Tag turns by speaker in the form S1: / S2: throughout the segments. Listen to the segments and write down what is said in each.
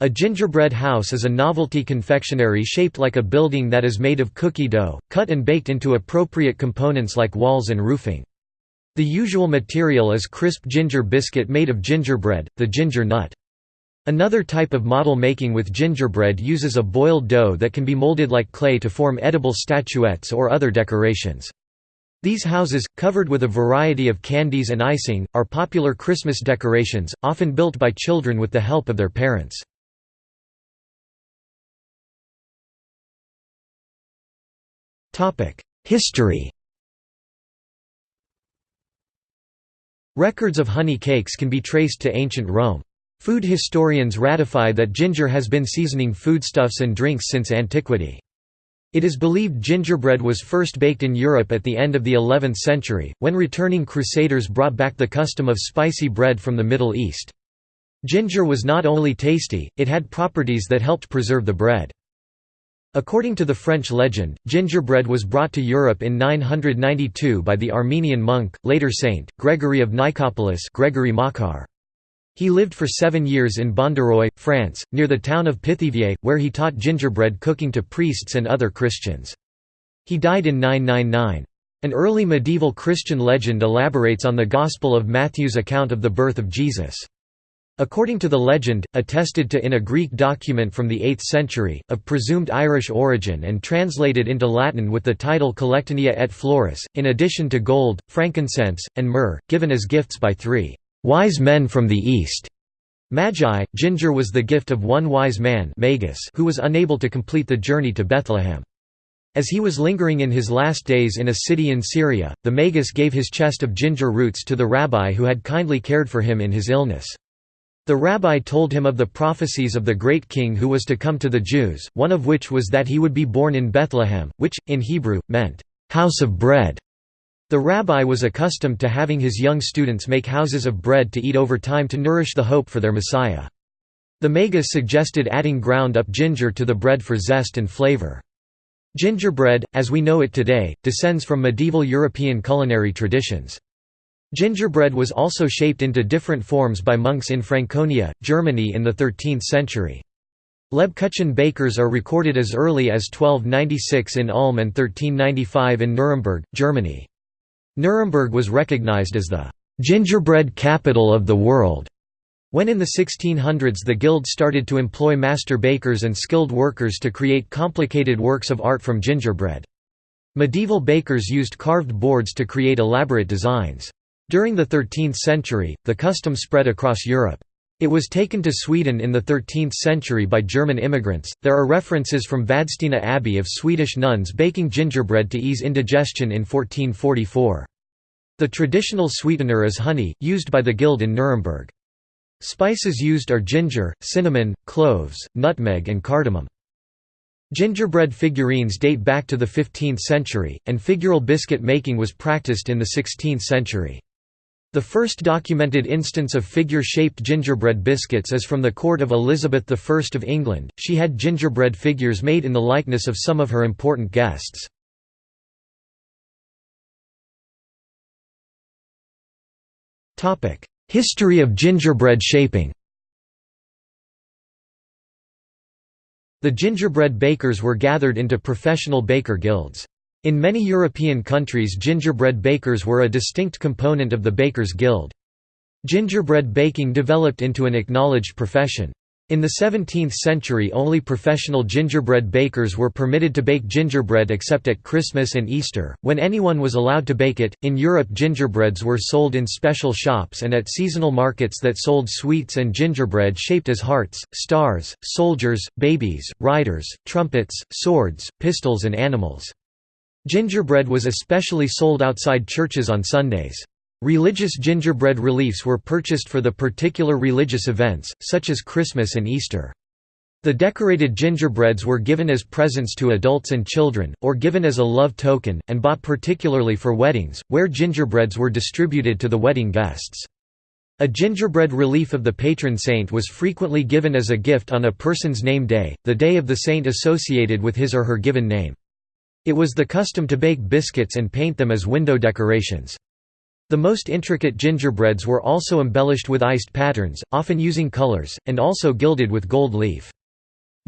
S1: A gingerbread house is a novelty confectionery shaped like a building that is made of cookie dough, cut and baked into appropriate components like walls and roofing. The usual material is crisp ginger biscuit made of gingerbread, the ginger nut. Another type of model making with gingerbread uses a boiled dough that can be molded like clay to form edible statuettes or other decorations. These houses, covered with a variety of candies and icing, are popular Christmas decorations, often built by children with the help of their parents. History Records of honey cakes can be traced to ancient Rome. Food historians ratify that ginger has been seasoning foodstuffs and drinks since antiquity. It is believed gingerbread was first baked in Europe at the end of the 11th century, when returning crusaders brought back the custom of spicy bread from the Middle East. Ginger was not only tasty, it had properties that helped preserve the bread. According to the French legend, gingerbread was brought to Europe in 992 by the Armenian monk, later saint, Gregory of Nicopolis Gregory Makar. He lived for seven years in Bondaroy, France, near the town of Pithiviers, where he taught gingerbread cooking to priests and other Christians. He died in 999. An early medieval Christian legend elaborates on the Gospel of Matthew's account of the birth of Jesus. According to the legend, attested to in a Greek document from the 8th century, of presumed Irish origin and translated into Latin with the title Collectanea et Flores, in addition to gold, frankincense, and myrrh, given as gifts by three wise men from the east. Magi, ginger was the gift of one wise man Magus who was unable to complete the journey to Bethlehem. As he was lingering in his last days in a city in Syria, the Magus gave his chest of ginger roots to the rabbi who had kindly cared for him in his illness. The rabbi told him of the prophecies of the great king who was to come to the Jews, one of which was that he would be born in Bethlehem, which, in Hebrew, meant, "...house of bread". The rabbi was accustomed to having his young students make houses of bread to eat over time to nourish the hope for their Messiah. The Magus suggested adding ground-up ginger to the bread for zest and flavor. Gingerbread, as we know it today, descends from medieval European culinary traditions. Gingerbread was also shaped into different forms by monks in Franconia, Germany in the 13th century. Lebkuchen bakers are recorded as early as 1296 in Ulm and 1395 in Nuremberg, Germany. Nuremberg was recognized as the gingerbread capital of the world. When in the 1600s the guild started to employ master bakers and skilled workers to create complicated works of art from gingerbread. Medieval bakers used carved boards to create elaborate designs. During the 13th century, the custom spread across Europe. It was taken to Sweden in the 13th century by German immigrants. There are references from Vadstena Abbey of Swedish nuns baking gingerbread to ease indigestion in 1444. The traditional sweetener is honey, used by the guild in Nuremberg. Spices used are ginger, cinnamon, cloves, nutmeg and cardamom. Gingerbread figurines date back to the 15th century, and figural biscuit making was practiced in the 16th century. The first documented instance of figure-shaped gingerbread biscuits is from the court of Elizabeth I of England, she had gingerbread figures made in the likeness of some of her important guests. History of gingerbread shaping The gingerbread bakers were gathered into professional baker guilds. In many European countries gingerbread bakers were a distinct component of the Bakers' Guild. Gingerbread baking developed into an acknowledged profession. In the 17th century only professional gingerbread bakers were permitted to bake gingerbread except at Christmas and Easter, when anyone was allowed to bake it. In Europe gingerbreads were sold in special shops and at seasonal markets that sold sweets and gingerbread shaped as hearts, stars, soldiers, babies, riders, trumpets, swords, pistols and animals. Gingerbread was especially sold outside churches on Sundays. Religious gingerbread reliefs were purchased for the particular religious events, such as Christmas and Easter. The decorated gingerbreads were given as presents to adults and children, or given as a love token, and bought particularly for weddings, where gingerbreads were distributed to the wedding guests. A gingerbread relief of the patron saint was frequently given as a gift on a person's name day, the day of the saint associated with his or her given name. It was the custom to bake biscuits and paint them as window decorations. The most intricate gingerbreads were also embellished with iced patterns, often using colors, and also gilded with gold leaf.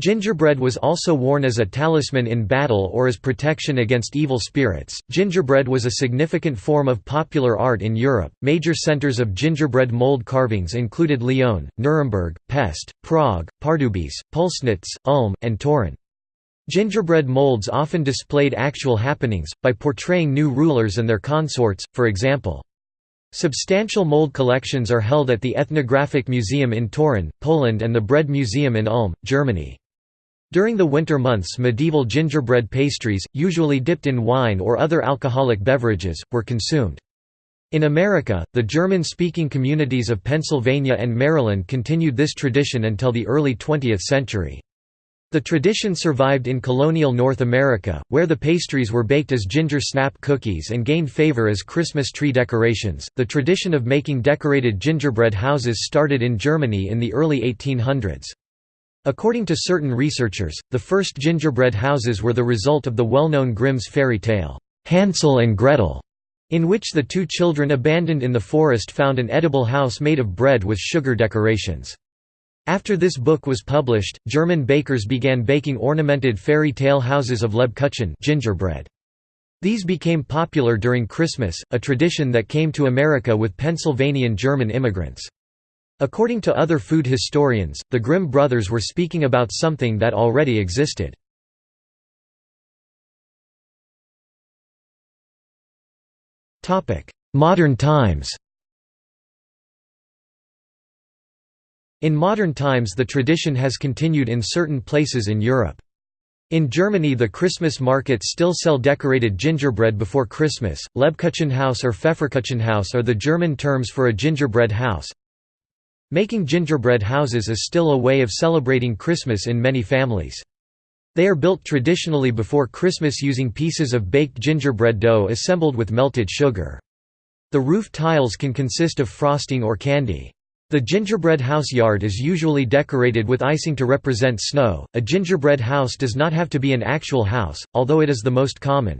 S1: Gingerbread was also worn as a talisman in battle or as protection against evil spirits. Gingerbread was a significant form of popular art in Europe. Major centers of gingerbread mold carvings included Lyon, Nuremberg, Pest, Prague, Pardubice, Pulsnitz, Ulm, and Toruń. Gingerbread molds often displayed actual happenings, by portraying new rulers and their consorts, for example. Substantial mold collections are held at the Ethnographic Museum in Toruń, Poland and the Bread Museum in Ulm, Germany. During the winter months medieval gingerbread pastries, usually dipped in wine or other alcoholic beverages, were consumed. In America, the German-speaking communities of Pennsylvania and Maryland continued this tradition until the early 20th century. The tradition survived in colonial North America, where the pastries were baked as ginger snap cookies and gained favor as Christmas tree decorations. The tradition of making decorated gingerbread houses started in Germany in the early 1800s. According to certain researchers, the first gingerbread houses were the result of the well-known Grimm's fairy tale, Hansel and Gretel, in which the two children abandoned in the forest found an edible house made of bread with sugar decorations. After this book was published, German bakers began baking ornamented fairy tale houses of Lebkuchen gingerbread. These became popular during Christmas, a tradition that came to America with Pennsylvanian German immigrants. According to other food historians, the Grimm brothers were speaking about something that already existed. Modern times In modern times the tradition has continued in certain places in Europe. In Germany the Christmas markets still sell decorated gingerbread before Christmas. Lebkuchenhaus or Pfefferkuchenhaus are the German terms for a gingerbread house. Making gingerbread houses is still a way of celebrating Christmas in many families. They are built traditionally before Christmas using pieces of baked gingerbread dough assembled with melted sugar. The roof tiles can consist of frosting or candy. The gingerbread house yard is usually decorated with icing to represent snow. A gingerbread house does not have to be an actual house, although it is the most common.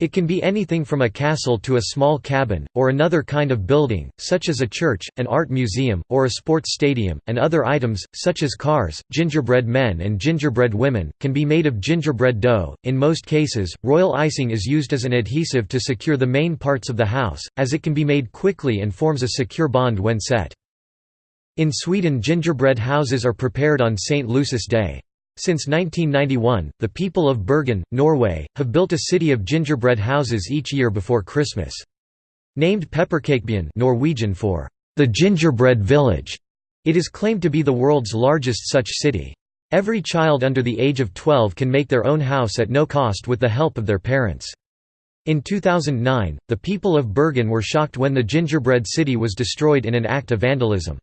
S1: It can be anything from a castle to a small cabin, or another kind of building, such as a church, an art museum, or a sports stadium, and other items, such as cars, gingerbread men and gingerbread women, can be made of gingerbread dough. In most cases, royal icing is used as an adhesive to secure the main parts of the house, as it can be made quickly and forms a secure bond when set. In Sweden gingerbread houses are prepared on St. Lucius Day. Since 1991, the people of Bergen, Norway, have built a city of gingerbread houses each year before Christmas. Named Pepperkakebyen Norwegian for the gingerbread village, it is claimed to be the world's largest such city. Every child under the age of 12 can make their own house at no cost with the help of their parents. In 2009, the people of Bergen were shocked when the gingerbread city was destroyed in an act of vandalism.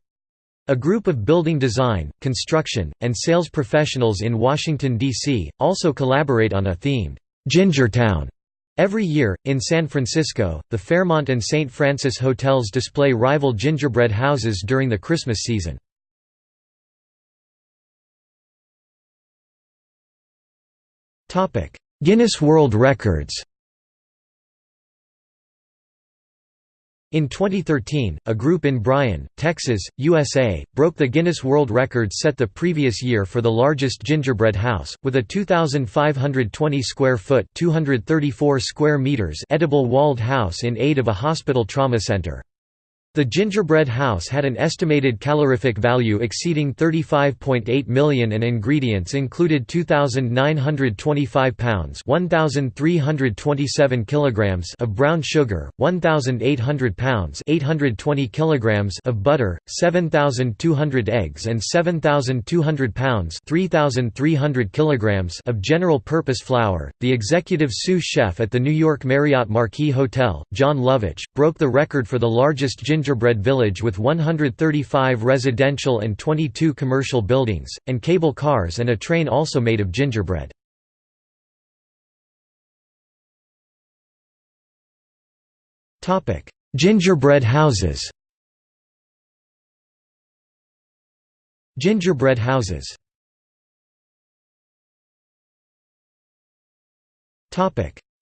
S1: A group of building design, construction, and sales professionals in Washington, D.C., also collaborate on a themed Gingertown Every year, in San Francisco, the Fairmont and St. Francis hotels display rival gingerbread houses during the Christmas season. Guinness World Records In 2013, a group in Bryan, Texas, USA, broke the Guinness World Record set the previous year for the largest gingerbread house, with a 2,520 square foot (234 square meters) edible walled house in aid of a hospital trauma center. The gingerbread house had an estimated calorific value exceeding 35.8 million and ingredients included 2,925 pounds 1,327 kilograms of brown sugar, 1,800 pounds 820 kilograms of butter, 7,200 eggs and 7,200 pounds 3,300 kilograms of general-purpose flour. The executive sous chef at the New York Marriott Marquis Hotel, John Lovitch, broke the record for the largest gingerbread gingerbread village with 135 residential and 22 commercial buildings, and cable cars and a train also made of gingerbread. gingerbread houses Gingerbread houses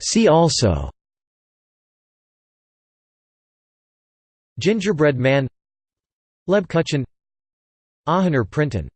S1: See also Gingerbread man Lebkuchen Aachener Printen